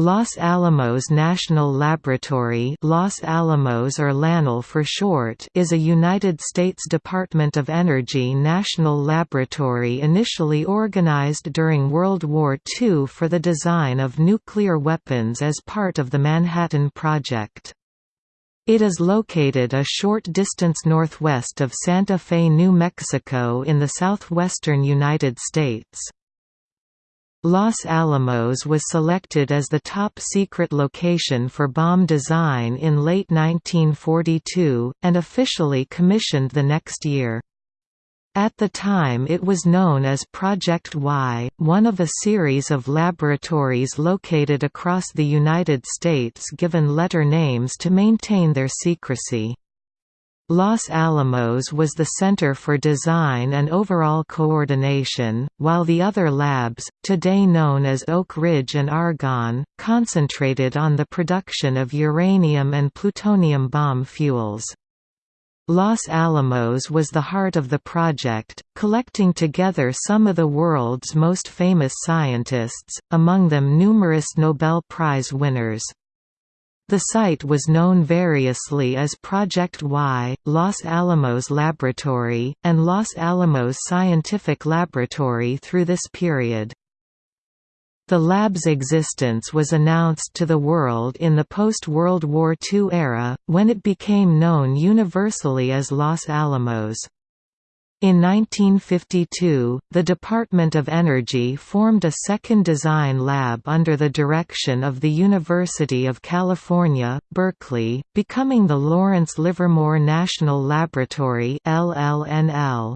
Los Alamos National Laboratory Los Alamos or LANL for short is a United States Department of Energy national laboratory initially organized during World War II for the design of nuclear weapons as part of the Manhattan Project. It is located a short distance northwest of Santa Fe, New Mexico in the southwestern United States. Los Alamos was selected as the top-secret location for bomb design in late 1942, and officially commissioned the next year. At the time it was known as Project Y, one of a series of laboratories located across the United States given letter names to maintain their secrecy. Los Alamos was the center for design and overall coordination, while the other labs, today known as Oak Ridge and Argonne, concentrated on the production of uranium and plutonium bomb fuels. Los Alamos was the heart of the project, collecting together some of the world's most famous scientists, among them numerous Nobel Prize winners. The site was known variously as Project Y, Los Alamos Laboratory, and Los Alamos Scientific Laboratory through this period. The lab's existence was announced to the world in the post-World War II era, when it became known universally as Los Alamos. In 1952, the Department of Energy formed a second design lab under the direction of the University of California, Berkeley, becoming the Lawrence Livermore National Laboratory LLNL.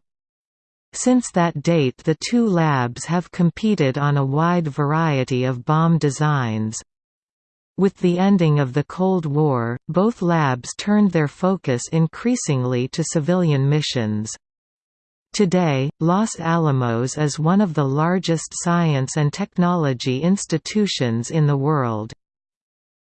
Since that date the two labs have competed on a wide variety of bomb designs. With the ending of the Cold War, both labs turned their focus increasingly to civilian missions. Today, Los Alamos is one of the largest science and technology institutions in the world.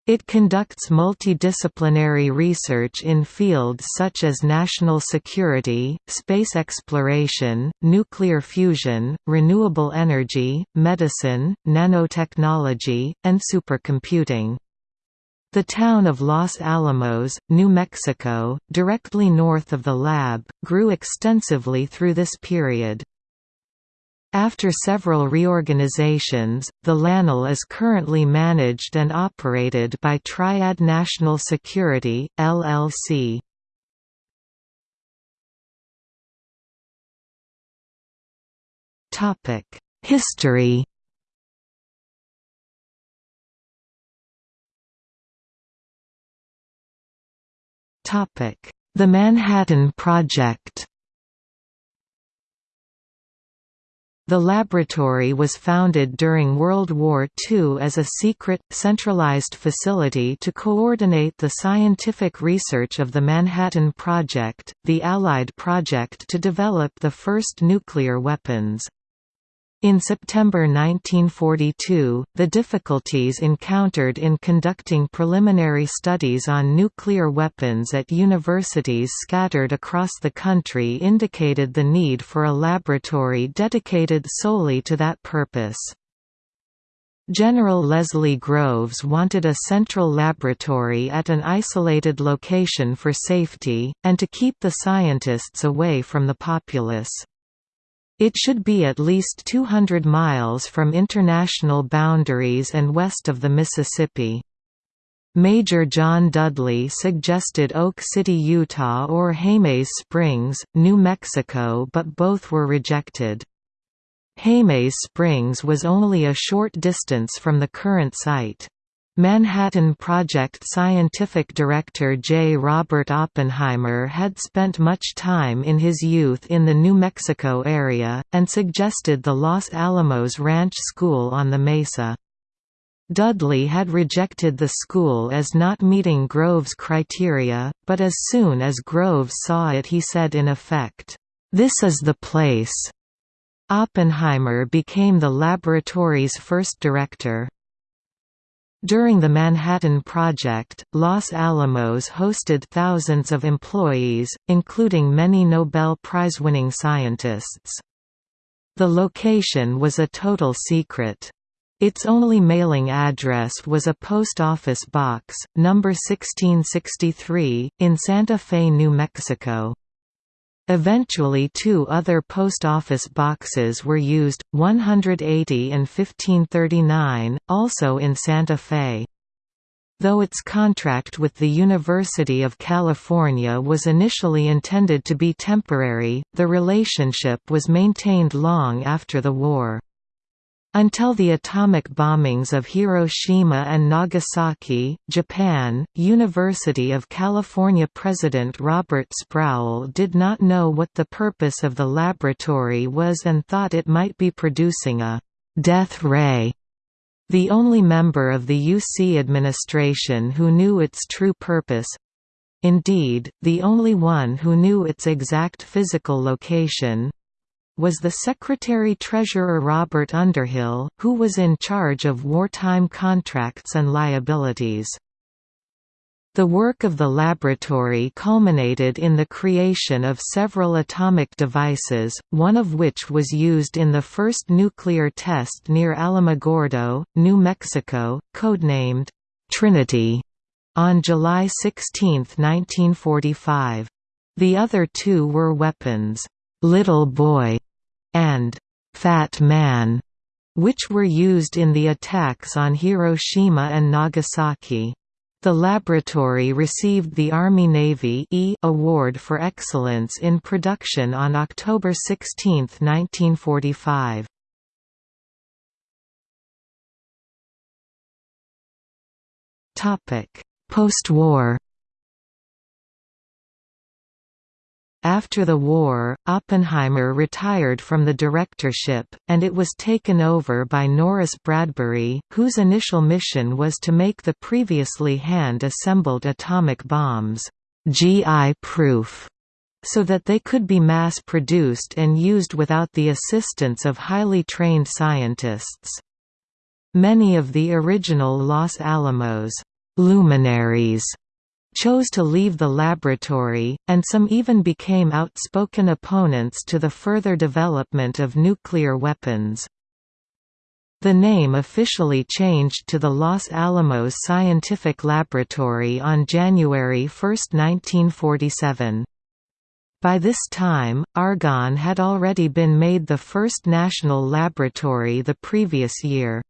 It conducts multidisciplinary research in fields such as national security, space exploration, nuclear fusion, renewable energy, medicine, nanotechnology, and supercomputing. The town of Los Alamos, New Mexico, directly north of the lab, grew extensively through this period. After several reorganizations, the LANL is currently managed and operated by Triad National Security, LLC. History The Manhattan Project The laboratory was founded during World War II as a secret, centralized facility to coordinate the scientific research of the Manhattan Project, the Allied project to develop the first nuclear weapons. In September 1942, the difficulties encountered in conducting preliminary studies on nuclear weapons at universities scattered across the country indicated the need for a laboratory dedicated solely to that purpose. General Leslie Groves wanted a central laboratory at an isolated location for safety, and to keep the scientists away from the populace. It should be at least 200 miles from international boundaries and west of the Mississippi. Major John Dudley suggested Oak City, Utah or Jemez Springs, New Mexico but both were rejected. Jemez Springs was only a short distance from the current site. Manhattan Project scientific director J. Robert Oppenheimer had spent much time in his youth in the New Mexico area, and suggested the Los Alamos Ranch School on the Mesa. Dudley had rejected the school as not meeting Groves' criteria, but as soon as Groves saw it he said in effect, "'This is the place'". Oppenheimer became the laboratory's first director. During the Manhattan Project, Los Alamos hosted thousands of employees, including many Nobel Prize-winning scientists. The location was a total secret. Its only mailing address was a post office box, number 1663, in Santa Fe, New Mexico. Eventually two other post office boxes were used, 180 and 1539, also in Santa Fe. Though its contract with the University of California was initially intended to be temporary, the relationship was maintained long after the war. Until the atomic bombings of Hiroshima and Nagasaki, Japan, University of California President Robert Sproul did not know what the purpose of the laboratory was and thought it might be producing a «death ray». The only member of the UC administration who knew its true purpose indeed, the only one who knew its exact physical location was the Secretary-Treasurer Robert Underhill, who was in charge of wartime contracts and liabilities. The work of the laboratory culminated in the creation of several atomic devices, one of which was used in the first nuclear test near Alamogordo, New Mexico, codenamed Trinity, on July 16, 1945. The other two were weapons Little Boy and Fat Man, which were used in the attacks on Hiroshima and Nagasaki. The laboratory received the Army-Navy e Award for Excellence in Production on October 16, 1945. Post-war After the war, Oppenheimer retired from the directorship, and it was taken over by Norris Bradbury, whose initial mission was to make the previously hand-assembled atomic bombs GI-proof so that they could be mass-produced and used without the assistance of highly trained scientists. Many of the original Los Alamos luminaries chose to leave the laboratory, and some even became outspoken opponents to the further development of nuclear weapons. The name officially changed to the Los Alamos Scientific Laboratory on January 1, 1947. By this time, Argonne had already been made the first national laboratory the previous year.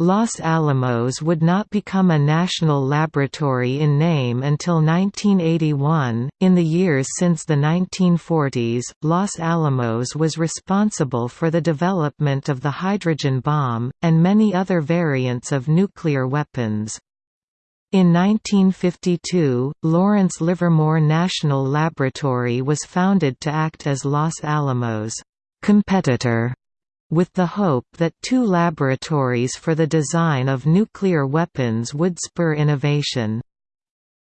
Los Alamos would not become a national laboratory in name until 1981. In the years since the 1940s, Los Alamos was responsible for the development of the hydrogen bomb, and many other variants of nuclear weapons. In 1952, Lawrence Livermore National Laboratory was founded to act as Los Alamos' competitor with the hope that two laboratories for the design of nuclear weapons would spur innovation.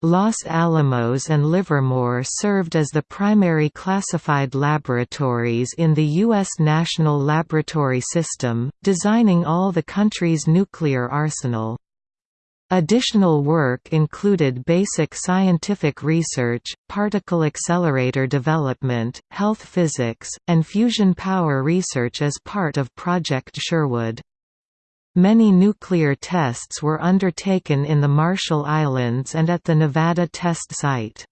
Los Alamos and Livermore served as the primary classified laboratories in the U.S. National Laboratory System, designing all the country's nuclear arsenal. Additional work included basic scientific research, particle accelerator development, health physics, and fusion power research as part of Project Sherwood. Many nuclear tests were undertaken in the Marshall Islands and at the Nevada test site.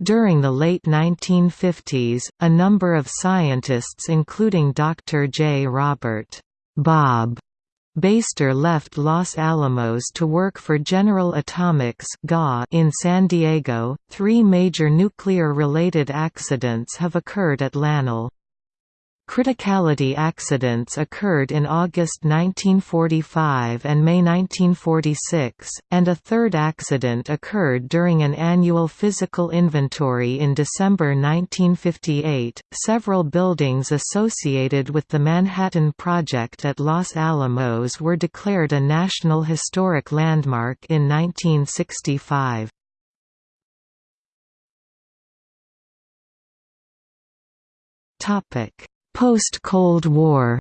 During the late 1950s, a number of scientists including Dr. J. Robert Bob Beyster left Los Alamos to work for General Atomics in San Diego. Three major nuclear related accidents have occurred at LANL. Criticality accidents occurred in August 1945 and May 1946, and a third accident occurred during an annual physical inventory in December 1958. Several buildings associated with the Manhattan Project at Los Alamos were declared a National Historic Landmark in 1965. Topic Post-Cold War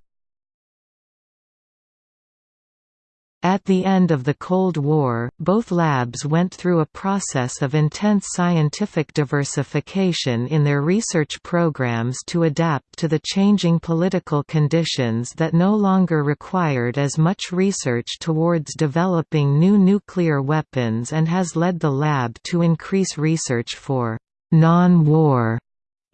At the end of the Cold War, both labs went through a process of intense scientific diversification in their research programs to adapt to the changing political conditions that no longer required as much research towards developing new nuclear weapons and has led the lab to increase research for non-war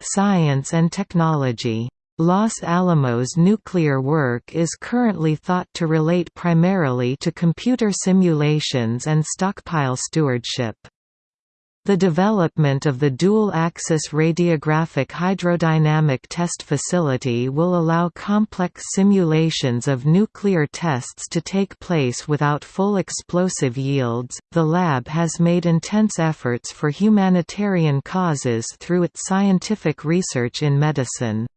science and technology. Los Alamos nuclear work is currently thought to relate primarily to computer simulations and stockpile stewardship. The development of the dual-axis radiographic hydrodynamic test facility will allow complex simulations of nuclear tests to take place without full explosive yields. The lab has made intense efforts for humanitarian causes through its scientific research in medicine.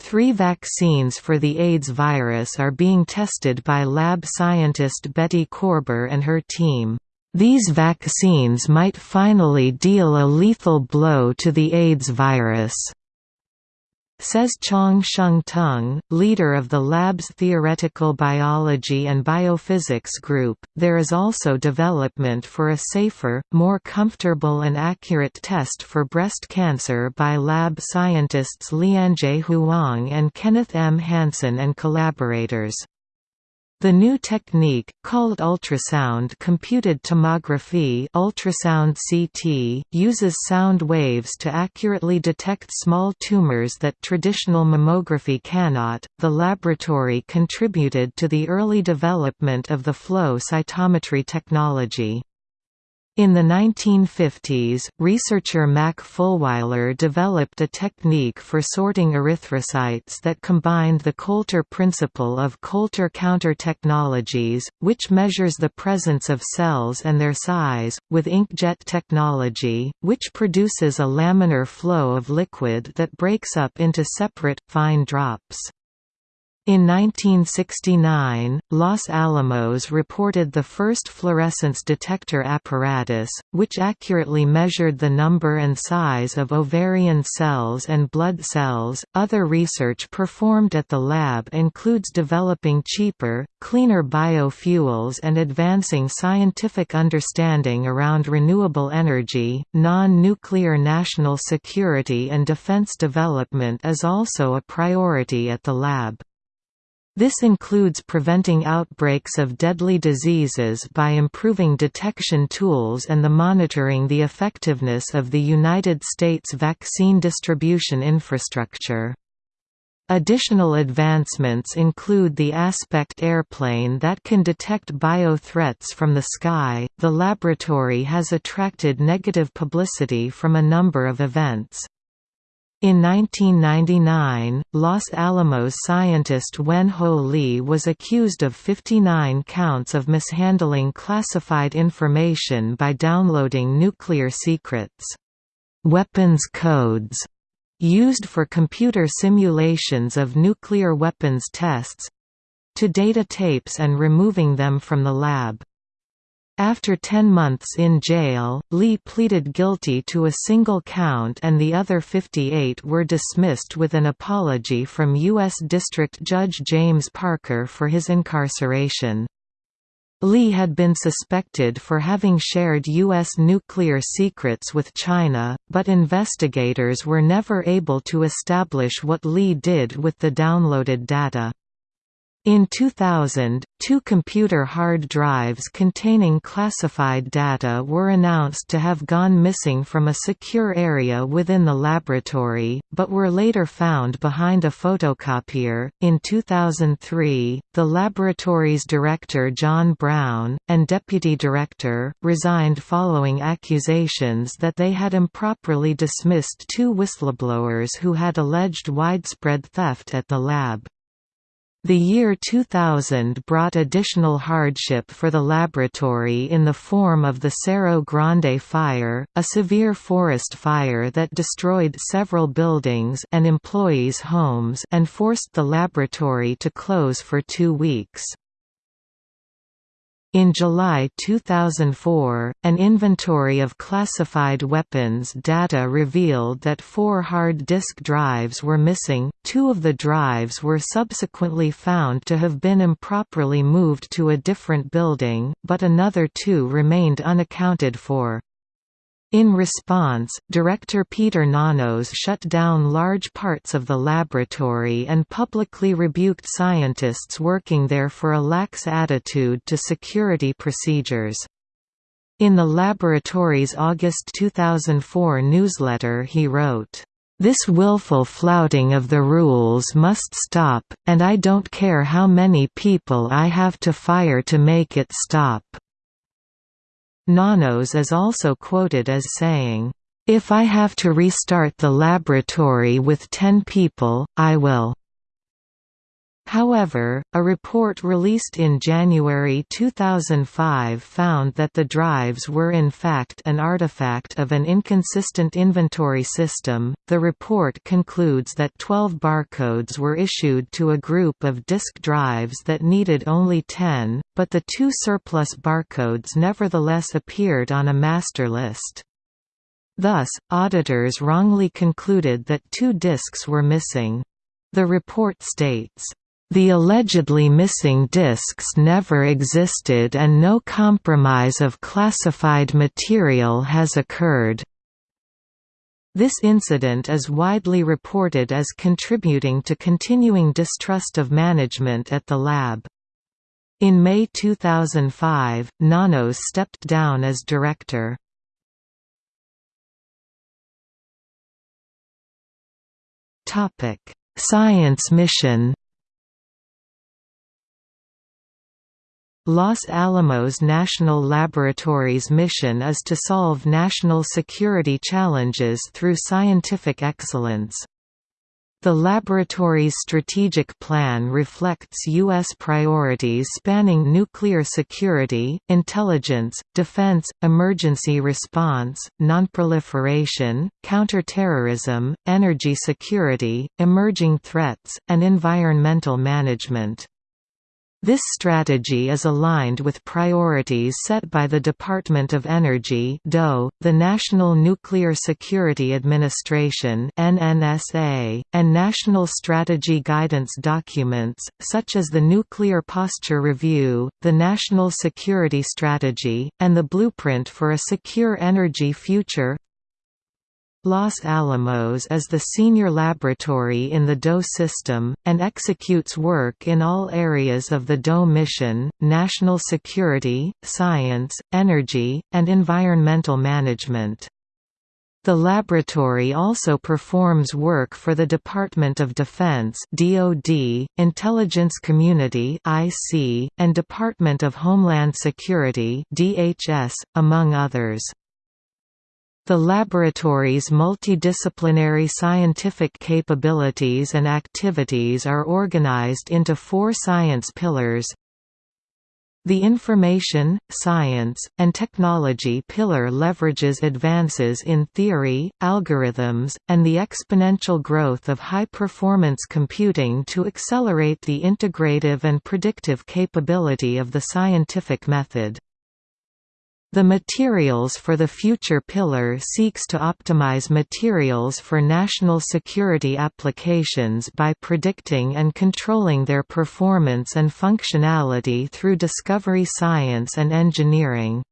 Three vaccines for the AIDS virus are being tested by lab scientist Betty Korber and her team. These vaccines might finally deal a lethal blow to the AIDS virus. Says Chong Sheng Tung, leader of the lab's theoretical biology and biophysics group, there is also development for a safer, more comfortable and accurate test for breast cancer by lab scientists Lianjie Huang and Kenneth M. Hansen and collaborators. The new technique, called ultrasound computed tomography ultrasound CT, uses sound waves to accurately detect small tumors that traditional mammography cannot. The laboratory contributed to the early development of the flow cytometry technology. In the 1950s, researcher Mack Fulwyler developed a technique for sorting erythrocytes that combined the Coulter principle of Coulter counter technologies, which measures the presence of cells and their size, with inkjet technology, which produces a laminar flow of liquid that breaks up into separate, fine drops. In 1969, Los Alamos reported the first fluorescence detector apparatus, which accurately measured the number and size of ovarian cells and blood cells. Other research performed at the lab includes developing cheaper, cleaner biofuels and advancing scientific understanding around renewable energy. Non nuclear national security and defense development is also a priority at the lab. This includes preventing outbreaks of deadly diseases by improving detection tools and the monitoring the effectiveness of the United States vaccine distribution infrastructure. Additional advancements include the Aspect airplane that can detect bio threats from the sky. The laboratory has attracted negative publicity from a number of events. In 1999, Los Alamos scientist Wen Ho Lee was accused of 59 counts of mishandling classified information by downloading nuclear secrets. Weapons codes used for computer simulations of nuclear weapons tests to data tapes and removing them from the lab. After 10 months in jail, Lee pleaded guilty to a single count and the other 58 were dismissed with an apology from U.S. District Judge James Parker for his incarceration. Lee had been suspected for having shared U.S. nuclear secrets with China, but investigators were never able to establish what Lee did with the downloaded data. In 2000, two computer hard drives containing classified data were announced to have gone missing from a secure area within the laboratory, but were later found behind a photocopier. In 2003, the laboratory's director John Browne, and deputy director, resigned following accusations that they had improperly dismissed two whistleblowers who had alleged widespread theft at the lab. The year 2000 brought additional hardship for the laboratory in the form of the Cerro Grande fire, a severe forest fire that destroyed several buildings and employees' homes and forced the laboratory to close for two weeks. In July 2004, an inventory of classified weapons data revealed that four hard disk drives were missing, two of the drives were subsequently found to have been improperly moved to a different building, but another two remained unaccounted for. In response, director Peter Nanos shut down large parts of the laboratory and publicly rebuked scientists working there for a lax attitude to security procedures. In the laboratory's August 2004 newsletter he wrote, "...this willful flouting of the rules must stop, and I don't care how many people I have to fire to make it stop." Nanos is also quoted as saying, "...if I have to restart the laboratory with ten people, I will." However, a report released in January 2005 found that the drives were in fact an artifact of an inconsistent inventory system. The report concludes that 12 barcodes were issued to a group of disk drives that needed only 10, but the two surplus barcodes nevertheless appeared on a master list. Thus, auditors wrongly concluded that two disks were missing. The report states, the allegedly missing disks never existed and no compromise of classified material has occurred. This incident is widely reported as contributing to continuing distrust of management at the lab. In May 2005, Nanos stepped down as director. Science mission Los Alamos National Laboratory's mission is to solve national security challenges through scientific excellence. The laboratory's strategic plan reflects U.S. priorities spanning nuclear security, intelligence, defense, emergency response, nonproliferation, counterterrorism, energy security, emerging threats, and environmental management. This strategy is aligned with priorities set by the Department of Energy the National Nuclear Security Administration and national strategy guidance documents, such as the Nuclear Posture Review, the National Security Strategy, and the Blueprint for a Secure Energy Future Los Alamos is the senior laboratory in the DOE system, and executes work in all areas of the DOE mission, national security, science, energy, and environmental management. The laboratory also performs work for the Department of Defense (DoD), Intelligence Community (IC), and Department of Homeland Security (DHS), among others. The laboratory's multidisciplinary scientific capabilities and activities are organized into four science pillars the Information, Science, and Technology pillar leverages advances in theory, algorithms, and the exponential growth of high-performance computing to accelerate the integrative and predictive capability of the scientific method. The Materials for the Future pillar seeks to optimize materials for national security applications by predicting and controlling their performance and functionality through discovery science and engineering.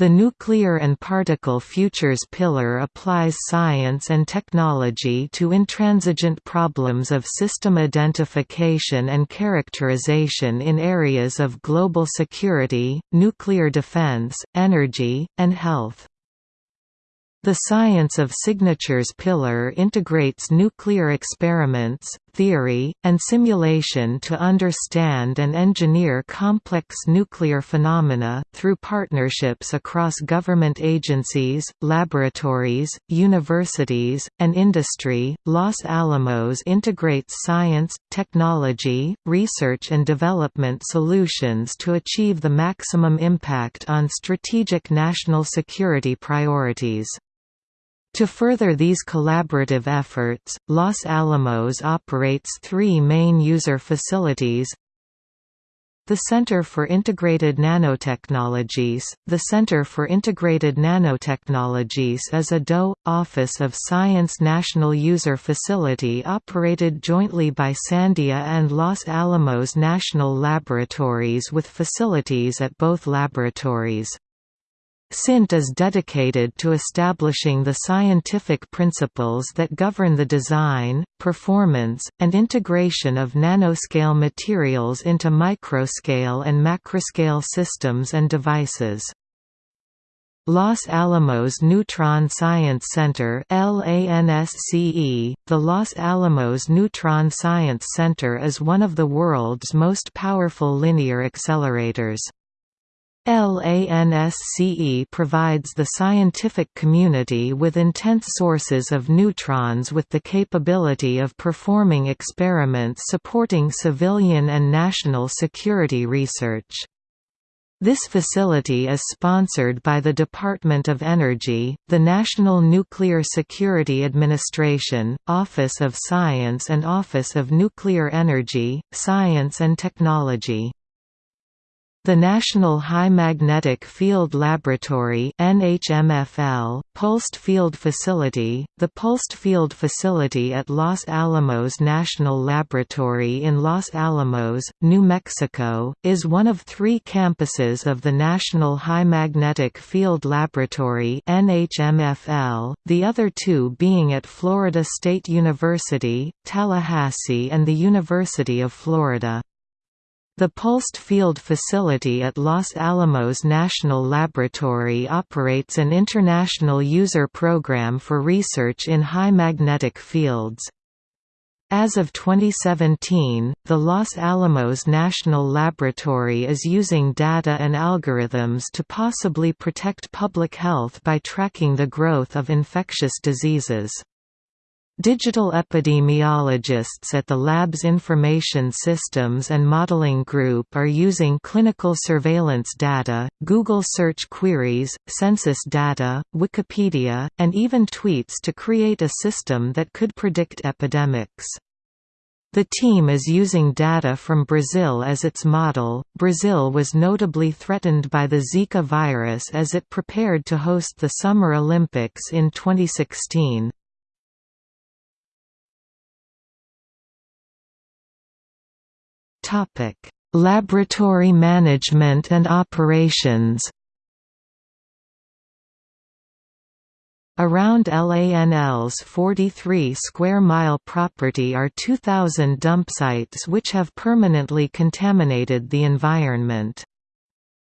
The Nuclear and Particle Futures pillar applies science and technology to intransigent problems of system identification and characterization in areas of global security, nuclear defense, energy, and health. The Science of Signatures pillar integrates nuclear experiments, theory, and simulation to understand and engineer complex nuclear phenomena, through partnerships across government agencies, laboratories, universities, and industry. Los Alamos integrates science, technology, research and development solutions to achieve the maximum impact on strategic national security priorities. To further these collaborative efforts, Los Alamos operates three main user facilities The Center for Integrated Nanotechnologies The Center for Integrated Nanotechnologies is a DOE, Office of Science National User Facility operated jointly by Sandia and Los Alamos National Laboratories with facilities at both laboratories. CINT is dedicated to establishing the scientific principles that govern the design, performance, and integration of nanoscale materials into microscale and macroscale systems and devices. Los Alamos Neutron Science Center LANSCE, the Los Alamos Neutron Science Center is one of the world's most powerful linear accelerators. LANSCE provides the scientific community with intense sources of neutrons with the capability of performing experiments supporting civilian and national security research. This facility is sponsored by the Department of Energy, the National Nuclear Security Administration, Office of Science and Office of Nuclear Energy, Science and Technology. The National High Magnetic Field Laboratory NHMFL, Pulsed Field Facility, the Pulsed Field Facility at Los Alamos National Laboratory in Los Alamos, New Mexico, is one of three campuses of the National High Magnetic Field Laboratory NHMFL, the other two being at Florida State University, Tallahassee and the University of Florida. The pulsed field facility at Los Alamos National Laboratory operates an international user program for research in high magnetic fields. As of 2017, the Los Alamos National Laboratory is using data and algorithms to possibly protect public health by tracking the growth of infectious diseases. Digital epidemiologists at the lab's Information Systems and Modeling Group are using clinical surveillance data, Google search queries, census data, Wikipedia, and even tweets to create a system that could predict epidemics. The team is using data from Brazil as its model. Brazil was notably threatened by the Zika virus as it prepared to host the Summer Olympics in 2016. Topic: Laboratory management and operations. Around LANL's 43 square mile property are 2,000 dump sites which have permanently contaminated the environment.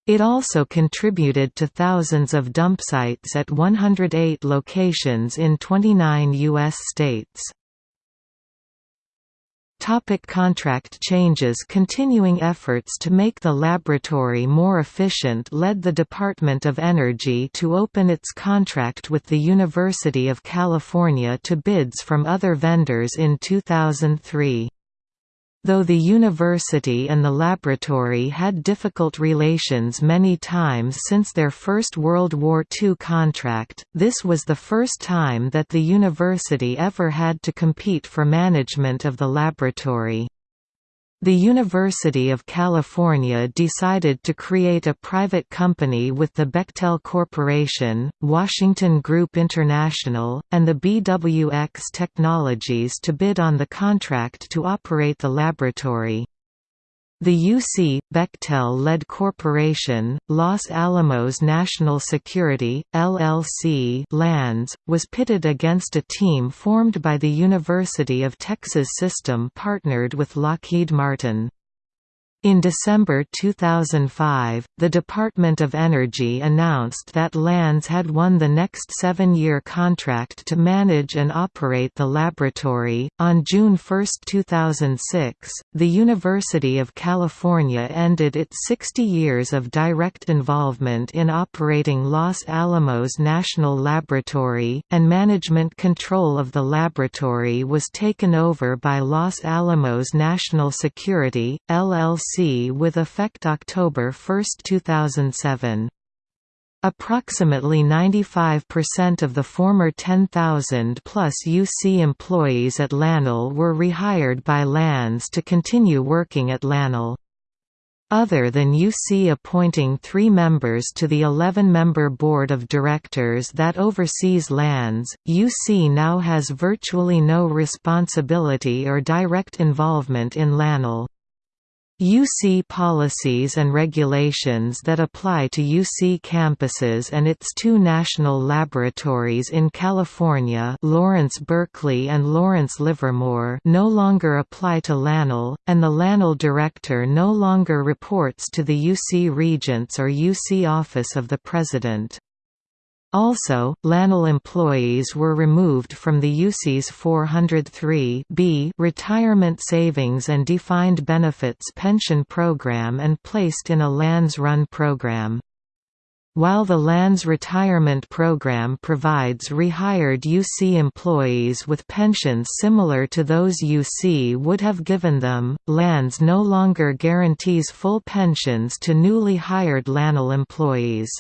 It also contributed to thousands of dump sites at 108 locations in 29 U.S. states. Topic contract changes Continuing efforts to make the laboratory more efficient led the Department of Energy to open its contract with the University of California to bids from other vendors in 2003. Though the university and the laboratory had difficult relations many times since their First World War II contract, this was the first time that the university ever had to compete for management of the laboratory. The University of California decided to create a private company with the Bechtel Corporation, Washington Group International, and the BWX Technologies to bid on the contract to operate the laboratory. The UC, Bechtel-led corporation, Los Alamos National Security, LLC LANS, was pitted against a team formed by the University of Texas System partnered with Lockheed Martin. In December 2005, the Department of Energy announced that LANS had won the next seven year contract to manage and operate the laboratory. On June 1, 2006, the University of California ended its 60 years of direct involvement in operating Los Alamos National Laboratory, and management control of the laboratory was taken over by Los Alamos National Security, LLC with effect October 1, 2007. Approximately 95% of the former 10,000 plus UC employees at LANL were rehired by LANS to continue working at LANL. Other than UC appointing three members to the 11-member board of directors that oversees LANS, UC now has virtually no responsibility or direct involvement in LANL. UC policies and regulations that apply to UC campuses and its two national laboratories in California Lawrence Berkeley and Lawrence Livermore no longer apply to LANL, and the LANL director no longer reports to the UC Regents or UC Office of the President. Also, LANL employees were removed from the UC's 403 B retirement savings and defined benefits pension program and placed in a LANS Run program. While the LANS retirement program provides rehired UC employees with pensions similar to those UC would have given them, LANS no longer guarantees full pensions to newly hired LANL employees.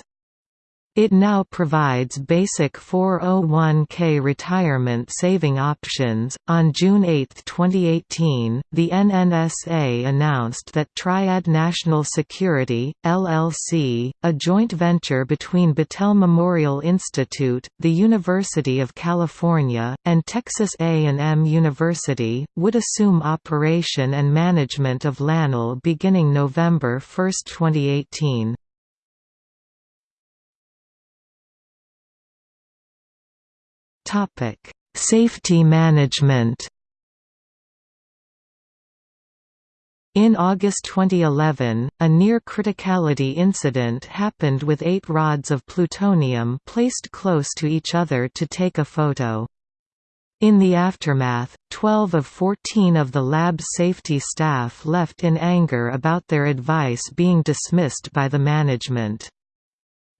It now provides basic 401k retirement saving options. On June 8, 2018, the NNSA announced that Triad National Security, LLC, a joint venture between Battelle Memorial Institute, the University of California, and Texas A&M University, would assume operation and management of LANL beginning November 1, 2018. Topic: Safety management. In August 2011, a near-criticality incident happened with eight rods of plutonium placed close to each other to take a photo. In the aftermath, 12 of 14 of the lab's safety staff left in anger about their advice being dismissed by the management.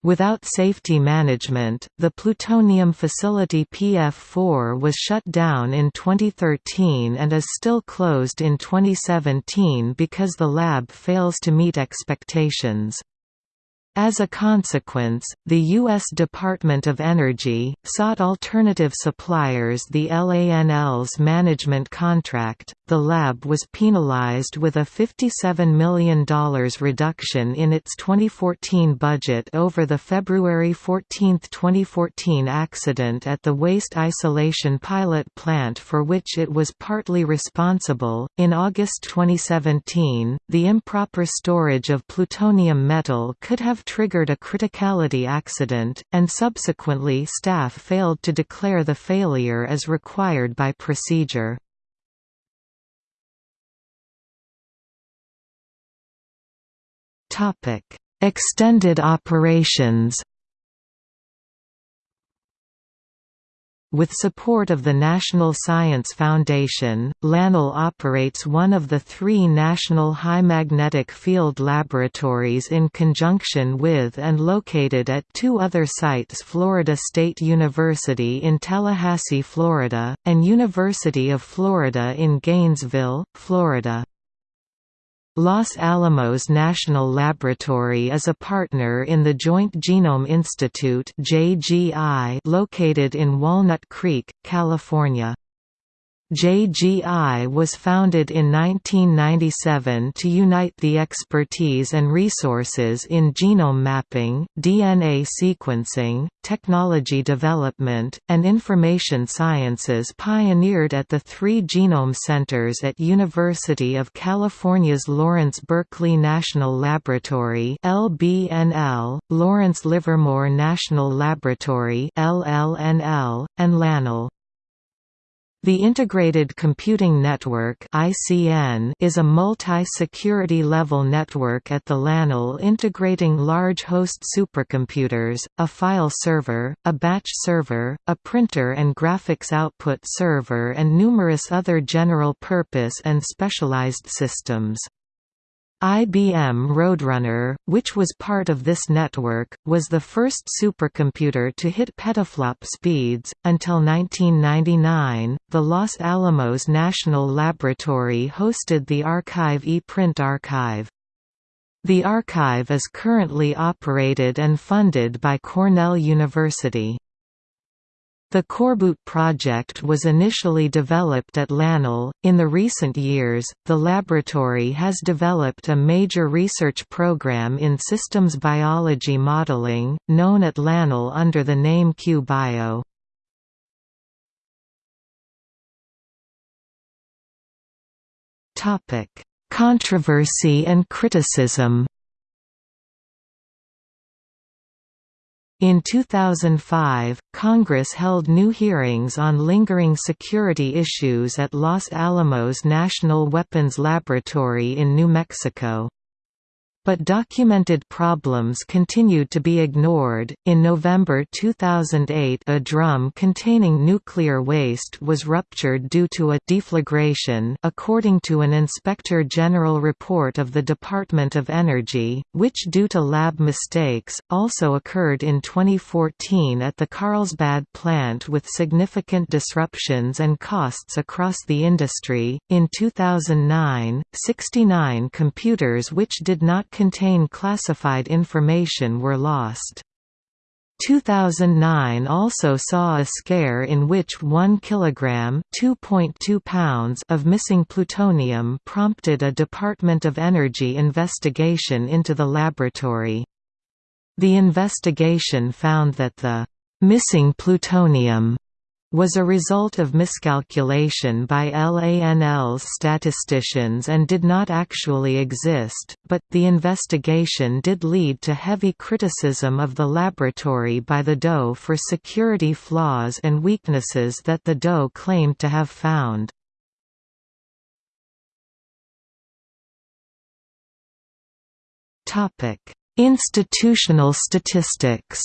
Without safety management, the plutonium facility PF4 was shut down in 2013 and is still closed in 2017 because the lab fails to meet expectations. As a consequence, the U.S. Department of Energy, sought alternative suppliers the LANL's management contract. The lab was penalized with a $57 million reduction in its 2014 budget over the February 14, 2014 accident at the waste isolation pilot plant for which it was partly responsible. In August 2017, the improper storage of plutonium metal could have triggered a criticality accident, and subsequently staff failed to declare the failure as required by procedure. Extended operations With support of the National Science Foundation, LANL operates one of the three national high magnetic field laboratories in conjunction with and located at two other sites Florida State University in Tallahassee, Florida, and University of Florida in Gainesville, Florida. Los Alamos National Laboratory is a partner in the Joint Genome Institute located in Walnut Creek, California. JGI was founded in 1997 to unite the expertise and resources in genome mapping, DNA sequencing, technology development, and information sciences pioneered at the three genome centers at University of California's Lawrence Berkeley National Laboratory LBNL, Lawrence Livermore National Laboratory LLNL, and LANL. The Integrated Computing Network (ICN) is a multi-security level network at the LANL integrating large host supercomputers, a file server, a batch server, a printer and graphics output server and numerous other general-purpose and specialized systems. IBM Roadrunner, which was part of this network, was the first supercomputer to hit petaflop speeds. Until 1999, the Los Alamos National Laboratory hosted the arXiv ePrint archive. The archive is currently operated and funded by Cornell University. The Coreboot project was initially developed at LANL. In the recent years, the laboratory has developed a major research program in systems biology modeling, known at LANL under the name QBio. Topic: Controversy and criticism. In 2005, Congress held new hearings on lingering security issues at Los Alamos National Weapons Laboratory in New Mexico. But documented problems continued to be ignored. In November 2008, a drum containing nuclear waste was ruptured due to a deflagration, according to an Inspector General report of the Department of Energy, which due to lab mistakes also occurred in 2014 at the Carlsbad plant with significant disruptions and costs across the industry. In 2009, 69 computers which did not contain classified information were lost. 2009 also saw a scare in which 1 kilogram (2.2 pounds) of missing plutonium prompted a Department of Energy investigation into the laboratory. The investigation found that the missing plutonium was a result of miscalculation by LANL's statisticians and did not actually exist, but, the investigation did lead to heavy criticism of the laboratory by the DOE for security flaws and weaknesses that the DOE claimed to have found. Institutional statistics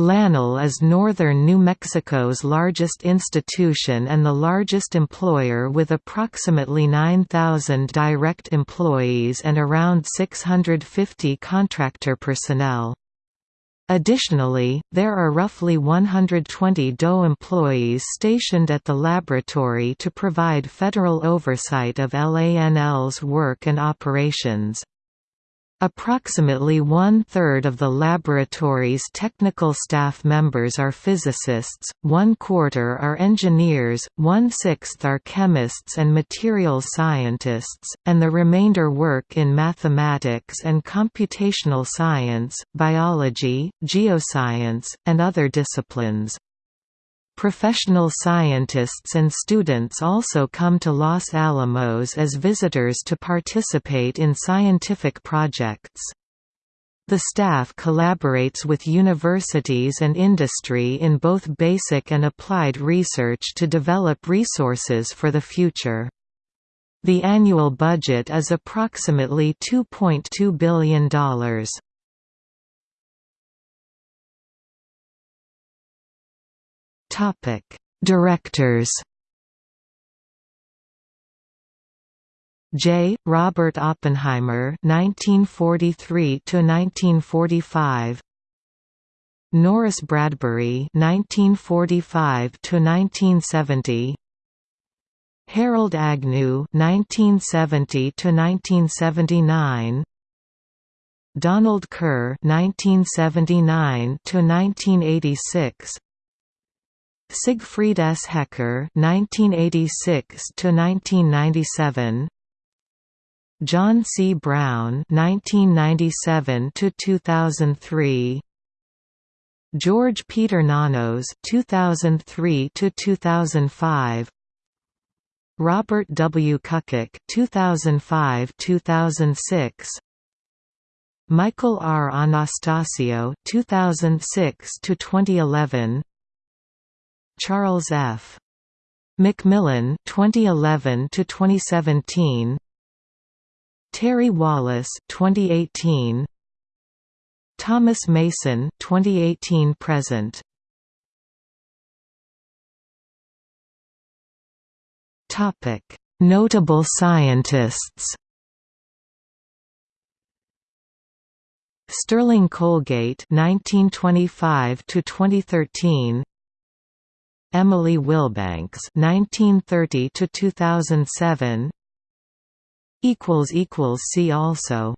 LANL is northern New Mexico's largest institution and the largest employer with approximately 9,000 direct employees and around 650 contractor personnel. Additionally, there are roughly 120 DOE employees stationed at the laboratory to provide federal oversight of LANL's work and operations. Approximately one-third of the laboratory's technical staff members are physicists, one-quarter are engineers, one-sixth are chemists and materials scientists, and the remainder work in mathematics and computational science, biology, geoscience, and other disciplines. Professional scientists and students also come to Los Alamos as visitors to participate in scientific projects. The staff collaborates with universities and industry in both basic and applied research to develop resources for the future. The annual budget is approximately $2.2 billion. Topic: Directors. J. Robert Oppenheimer (1943–1945), Norris Bradbury (1945–1970), Harold Agnew (1970–1979), Donald Kerr (1979–1986). Siegfried S. Hecker (1986–1997), John C. Browne (1997–2003), George Peter Nanos (2003–2005), Robert W. Kuckuck (2005–2006). Michael R. Anastasio 2006 to 2011 Charles F. McMillan 2011 to 2017 Terry Wallace 2018 Thomas Mason 2018 present. Topic. Notable scientists. Sterling Colgate 1925 to 2013 Emily Wilbanks 1930 to 2007 equals equals see also